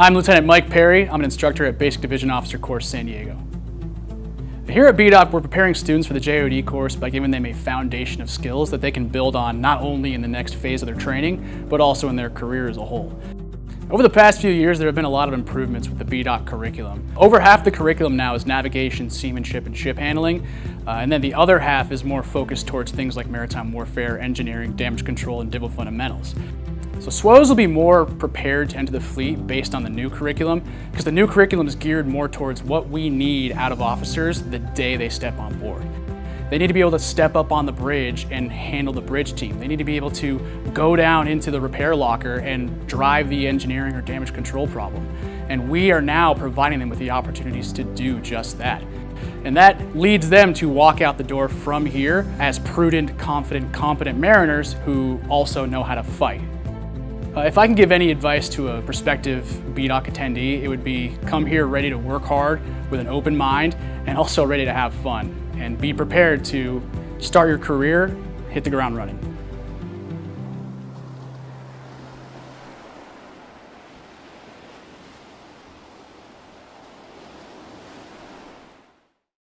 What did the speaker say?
I'm Lieutenant Mike Perry. I'm an instructor at Basic Division Officer Course San Diego. Here at BDOC, we're preparing students for the JOOD course by giving them a foundation of skills that they can build on not only in the next phase of their training, but also in their career as a whole. Over the past few years, there have been a lot of improvements with the BDOC curriculum. Over half the curriculum now is navigation, seamanship, and ship handling, uh, and then the other half is more focused towards things like maritime warfare, engineering, damage control, and DIVO fundamentals. So SWOs will be more prepared to enter the fleet based on the new curriculum because the new curriculum is geared more towards what we need out of officers the day they step on board. They need to be able to step up on the bridge and handle the bridge team. They need to be able to go down into the repair locker and drive the engineering or damage control problem. And we are now providing them with the opportunities to do just that. And that leads them to walk out the door from here as prudent, confident, competent mariners who also know how to fight. Uh, if I can give any advice to a prospective BDOC attendee, it would be come here ready to work hard with an open mind and also ready to have fun and be prepared to start your career, hit the ground running.